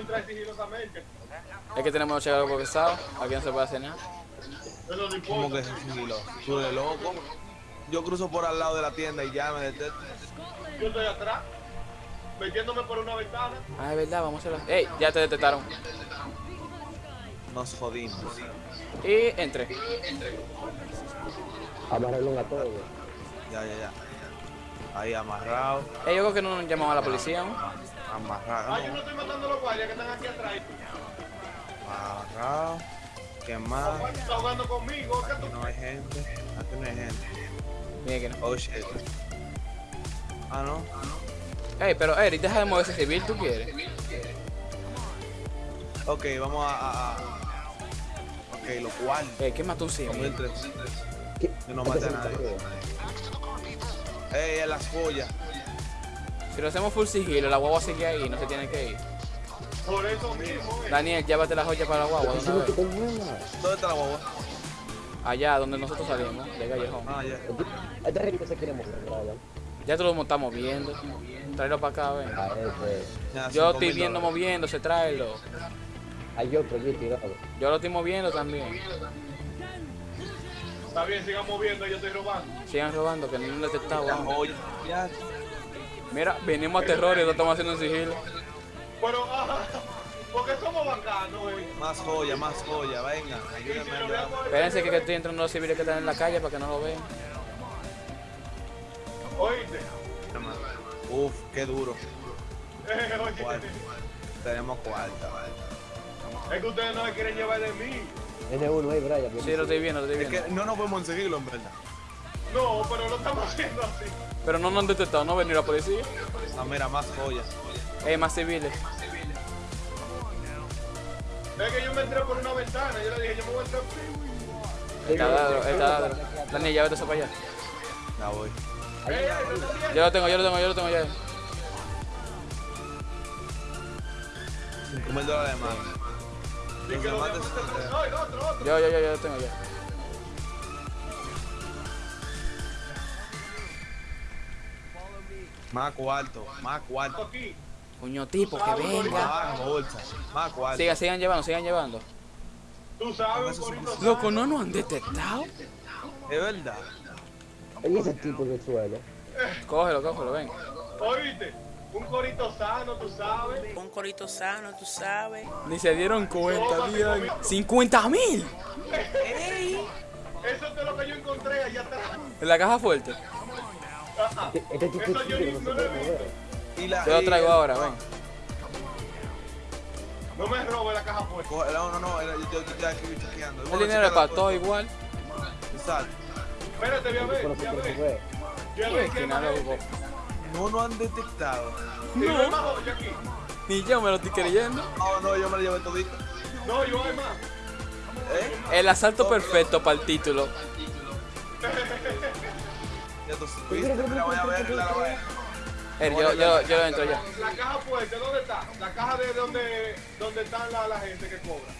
entrar sigilosamente. Es que tenemos los algo pesados. Aquí no se puede hacer nada. ¿Cómo importa. que es sigilo? Tú eres loco. Yo cruzo por al lado de la tienda y ya me detecto. Yo estoy atrás, metiéndome por una ventana. Ah, es verdad, vamos a hacerlo. Ey, ya te detectaron. Nos jodimos. Y entre. Amarraron a todos. Ya, ya, ya. Ahí amarrado. Ey, yo creo que no nos llamamos a la policía. Amarrado. Ah, yo no estoy matando a los guardias que están aquí atrás. Amarrado. ¿Qué más? Juan, está jugando conmigo. ¿Qué Aquí no hay gente. Aquí no hay gente. Mira que no. Oh shit. Ah, no. Ey, pero Eric, deja de moverse civil, ¿tú quieres? Ok, vamos a. a- a- Ok, lo cual. Ey, ¿qué mató un civil? Que no mate a nadie. Ey, en las joyas. Si lo hacemos full sigilo, la guagua sigue ahí, no se tiene que ir. Por eso mismo, eh. Daniel, llévate la joya para la guagua, ¿dónde te muevas. ¿Dónde está la guagua? Allá, donde nosotros salimos, de Callejón. Ah, ya. Este ritmo se quiere mover. Ya tú lo estamos viendo. Tráelo para acá, ven. A ese. Ya, Yo estoy viendo dólares. moviéndose, tráelo. Hay otro allí tirado. Yo lo estoy moviendo también. Está bien, sigan moviendo, yo estoy robando. Sigan robando, que no han detectado. Mira, venimos a terror y lo estamos haciendo en sigilo. Pero, ah, porque somos bacanos, eh. Más joya, más joya. Venga, ayúdenme Espérense que, que estoy entrando los civiles que están en la calle para que no lo vean. Oíste. Uf, qué duro. Eh, oye. Tenemos cuarta. Es que ustedes no me quieren llevar de mí. N1 ahí, Brian. Sí, lo estoy viendo, lo estoy Es viendo. que no nos podemos seguirlo, en verdad. No, pero lo estamos haciendo así. Pero no nos han detectado, no venir la policía. Ah, mira, más joyas. Ey, más civiles. Es que yo me entré por una ventana. Yo le dije, yo me voy a entrar. Está dado, está dado. Daniel, llévate eso para allá. Ya voy. ¡Ey, ey, te están viendo! Yo lo tengo, yo lo tengo, yo lo tengo ya. 5 mil dólares más. Yo, yo, yo, yo lo tengo ya. Más cuarto, más cuarto. Coño tipo, que venga. Más cuarto. Sigan, sigan llevando, sigan llevando. Tú sabes, Loco, no nos han detectado. Es verdad. Y ese tipo el suelo. Cógelo, cógelo, ven. Oíste, un corito sano, tú sabes. Un corito sano, tú sabes. Ni se dieron cuenta, bien. ¡50 mil! Eso es de lo que yo encontré allá atrás. En la caja fuerte. Ajá. Este- Este yo ni- no lo he visto. mover. Y la, Yo lo y- traigo ahora, ven. No me robe la caja fuerte. No, no, no, yo, yo estoy aquí chequeando. El dinero es para todo igual. Exacto. Espérate, voy a ver, voy a ver. Voy a qué. No nos han detectado. No. Ni yo me lo estoy creyendo. No, no, yo me lo llevé todito. No, yo hay más. ¿Eh? El asalto perfecto para el título. Ya tú voy a ver, la voy a ver. Yo, yo, yo entro ya. La caja fuerte, ¿dónde está? La caja de donde, donde están la, la gente que cobra.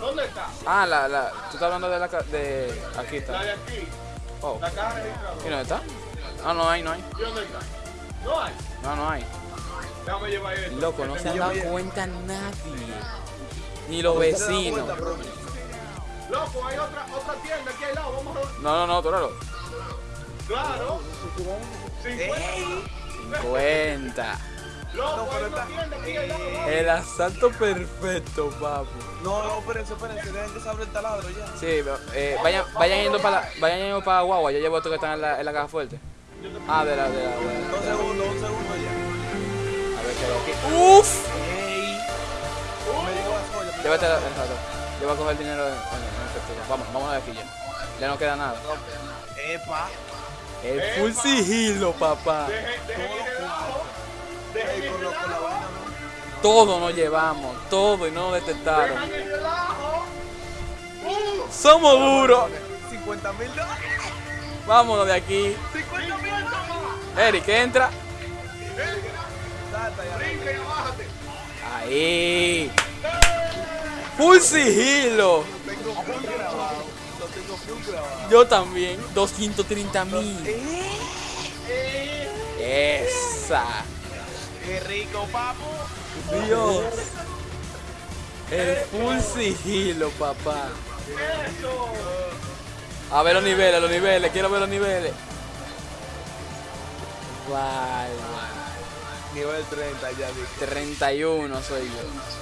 ¿Dónde está? Ah, la, la. Tú estás hablando de la. de. Aquí La está. de aquí. Oh. La caja ¿Y registradora. dónde está? Ah, no hay, no hay. ¿Y dónde está? No hay. No, no hay. Déjame llevar esto. Loco, no se han tengo- dado cuenta nadie. Ni los vecinos. Loco, hay otra, otra tienda aquí al lado. Vamos a... No, no, no, tú eres Claro. 50. 50. Loco, hay una tienda aquí al lado. vamos. El asalto perfecto, papu. No, no, espérense, espérense, dejen que se abra el taladro ya. Sí, eh, vayan, vayan yendo para la, vayan yendo para Guagua. Yo llevo estos que están en la, en la caja fuerte. Ah, de la, de la, de la. Dos segundos, un segundo ya. A ver qué hay aquí. ¡Uf! Me llegó las joyas. me Llévate la, exacto. Yo voy a coger el dinero en, en, en efectivo. Vamos, vamos de aquí ya. Ya no queda nada. Las- Epa. El full sigilo, papá. Con la relajo. vaina, ¿no? Todo nos llevamos, todo y no nos detectaron. Uh, Somos duros. 50 mil dólares. Vámonos de aquí. 50 mil más. Eric, entra. Salta ya. Brinca y bájate. Ahí. Full sigilo. Lo tengo full grabado. Yo también. 230 mil. Eh, Esa. Qué rico, papo. Dios. El full sigilo, papá. ¡Eso! A ver los niveles, los niveles, quiero ver los niveles. Vale. Nivel 30 ya vi. 31 soy yo.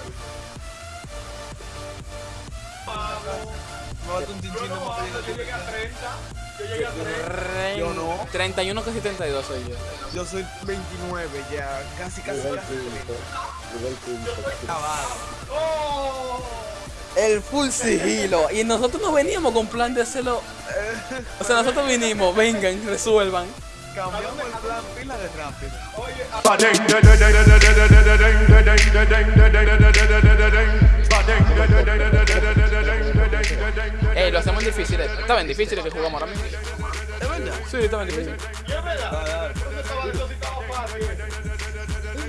Me falta un Yo no yo llegué a 30. Yo llegué a 30. Yo no. 31 casi 32 soy yo. Yo soy 29 ya, casi casi Nivel para hacer 30. quinto. Nivel quinto. Acabado. ¡Oh! El full sigilo. Y nosotros no veníamos con plan de hacerlo. O sea, nosotros vinimos, vengan, resuelvan. Cambiamos el plan pila de rápido. Oye, a- Ey, lo hacemos difícil. eh. Está bien difícil que jugamos ahora mismo. ¿Es verdad? Sí, está bien difícil.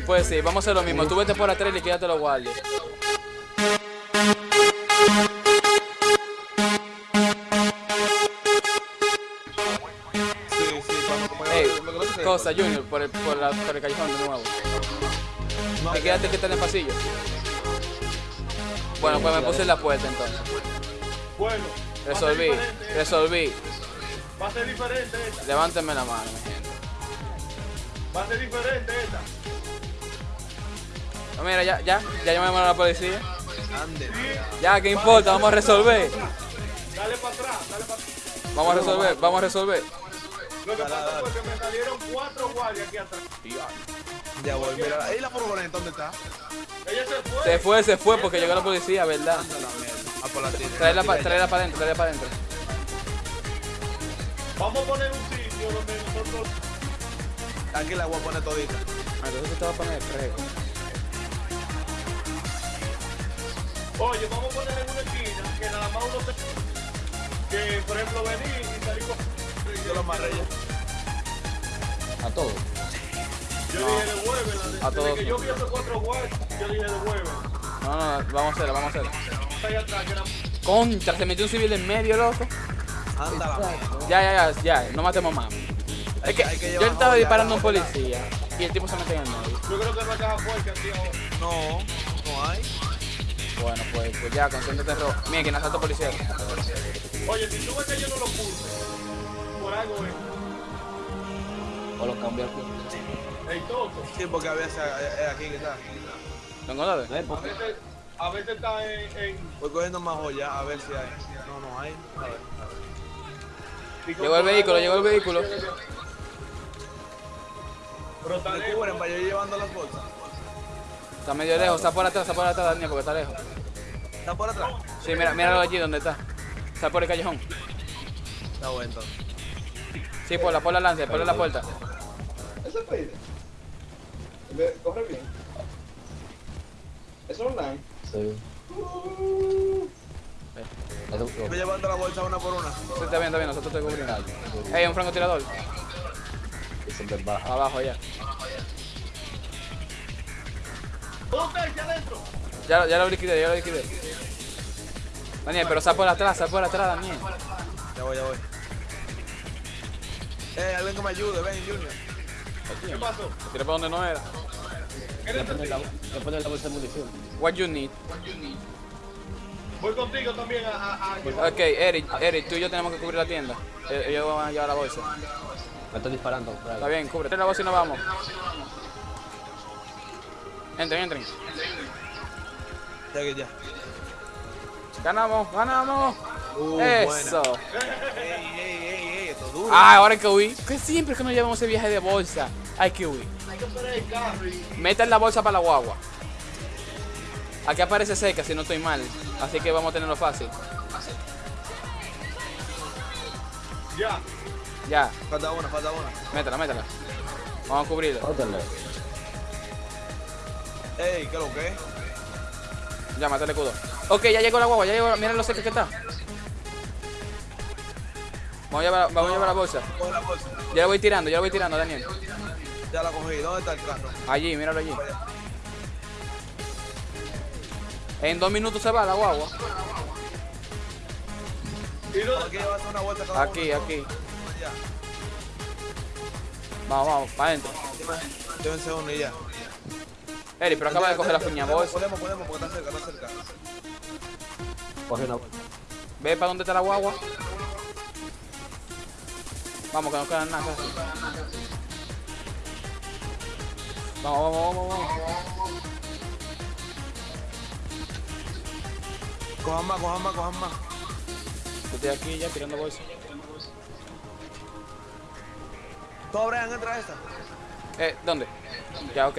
Pues sí, vamos a hacer lo mismo. Tú vete por atrás y quédate los guardias. Cosa, Junior, por el, por, la- por el callejón de nuevo. No, quédate que está en el pasillo. Bueno, pues me puse en la puerta entonces. Bueno, Resolví, resolví. Va a ser diferente esta. Levántenme la mano. Va a ser diferente esta. No, mira, ya, ya, ya llamamos a la policía. Ande. Ya, ¿qué importa? Vamos a resolver. Dale para atrás, dale para atrás. Vamos a resolver, vamos a resolver. Lo que pasa fue que me salieron cuatro guardias aquí atrás. Ya voy, mira. ¿Y la furgoneta dónde está? Ella se fue. Se fue, se fue porque llegó la policía, ¿verdad? La por la tienda. Tráela para traerla para adentro, tráela para adentro. Vamos a poner un sitio donde nosotros. Aquí la voy a poner todita. Ah, Entonces te va a poner fresco. Oye, vamos a poner en una esquina que nada más uno se. Que por ejemplo venir y salir con. Yo lo amarré ya. A todos. Yo dije devuélvela. A Desde todos. que yo vi esos cuatro guardias, yo dije devuélvela. No, no, vamos a hacerla, vamos a hacerla. Está ahí atrás, que era. Contra, se metió un civil en medio, loco. Anda la. Ya, ya, ya, ya, no matemos más. Es que hay que yo estaba disparando a un policía y el tipo se mete en el medio. Yo creo que no caja fuerte aquí ahora. No, no hay. Bueno, pues, pues ya, concéntrate, Ro. Mira, quien asalto policía. Oye, si tú ves que yo no lo puse, por algo es. O lo cambió aquí. El toto. Sí, porque a veces es aquí que está. ¿Lo encontraste? No es A veces, a veces está en. en Voy cogiendo más joyas a ver si hay. No, no hay. A ver, a ver. Llegó el vehículo, llegó el vehículo. Pero está Me lejos. cubren para yo ir llevando las bolsas. Está medio lejos, está por atrás, está por atrás, Daniel, porque está lejos. ¿Está por atrás? Sí, mira, míralo allí donde está. Está por el callejón. Está bueno entonces. Sí, por la, por la lanza, por la puerta. Ese. Ve- Corre bien. Es online. Sí. Eso- Voy llevando la bolsa una por una. Sí, está bien, está bien, nosotros te cubrimos. Ey, un francotirador. Baja. Abajo ya. ¿Dónde está? Aquí adentro. Ya, ya lo liquidé, ya lo liquidé. Daniel, pero sal por atrás, sal por atrás, Daniel. Ya voy, ya voy. Eh, alguien que me ayude, ven, Junior. ¿Qué pasó? Tiré por donde no era. ¿Qué Voy a poner la, voy a poner la bolsa de munición. What you need. Voy contigo también a. a, a Ok, Eric, Eric, tú y yo tenemos que cubrir la tienda. Eh, Ellos van a llevar la bolsa. Me estoy disparando. Está bien, cubre la bolsa y nos vamos. Entren, entren. Ya que ya. Ganamos, ganamos. Uh, Eso. buena. Ey, ey, ey, ey, esto es duro. Ah, ahora hay que huir. Que siempre que nos llevamos ese viaje de bolsa, hay que huir. Hay que el carro y. Metan la bolsa para la guagua. Aquí aparece seca si no estoy mal. Así que vamos a tenerlo fácil. Ya. Ya, Falta una, falta una. métela, métela. Vamos a cubrirlo. Ótale. Ey, ¿qué lo que es? Ya, mátale escudo. Ok, ya llegó la guagua, ya llegó. Mira lo seca que está. Vamos a llevar, vamos a llevar la bolsa. Coge la bolsa. Ya la voy tirando, ya la voy tirando, Daniel. Ya la cogí. ¿Dónde está el carro? Allí, míralo allí. En dos minutos se va la guagua. ¿Y dónde Aquí llevas una vuelta cada Aquí, uno. aquí. Ya. Vamos, vamos, para adentro. Uno y ya. Eri, pero acaba de coger la puña. Podemos, podemos, porque está cerca, está cerca. Coge una. Ve para dónde está la guagua. Vamos, que no queda nada. Vamos, vamos, vamos, vamos. Cojan más, cojan más, cojan más. Yo estoy aquí ya tirando bolsa. Todo, Brian, entra esta. Eh, ¿dónde? Ya, ok.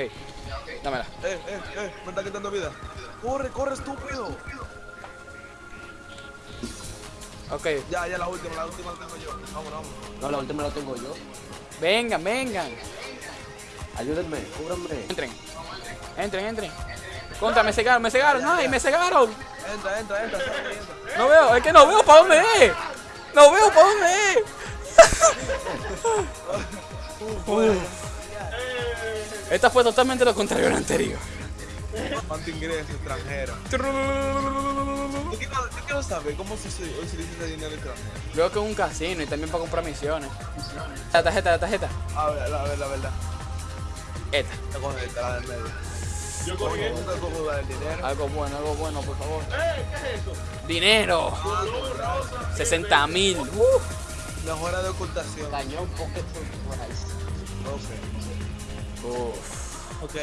Dámela. Eh, eh, eh, me está quitando vida. Corre, corre, estúpido. Ok. Ya, ya la última, la última la tengo yo. Vamos, vamos. No, la última la tengo yo. Vengan, vengan. Ayúdenme, cúbranme. Entren. Entren, entren. Contra, me cegaron, me cegaron. ¡Ay, me cegaron! Entra, entra, entra. No veo, es que no veo para dónde es. No veo para dónde es. Esta fue totalmente lo contrario a la anterior. ¿Cuánto ingreso extranjero? Yo quiero, yo quiero saber cómo se se utiliza ese dinero extranjero. Veo que es un casino y también para comprar misiones. La tarjeta, la tarjeta. A ver, a ver, la verdad. Esta. Te coge esta, la del medio. Yo cogí. Algo bueno, algo bueno, por favor. ¡Eh! ¿Qué es eso? Dinero. Blue, rosa. 60 mil. Mejora de ocultación. Cañón Pocket Surprise. No sé. Uf. Ok.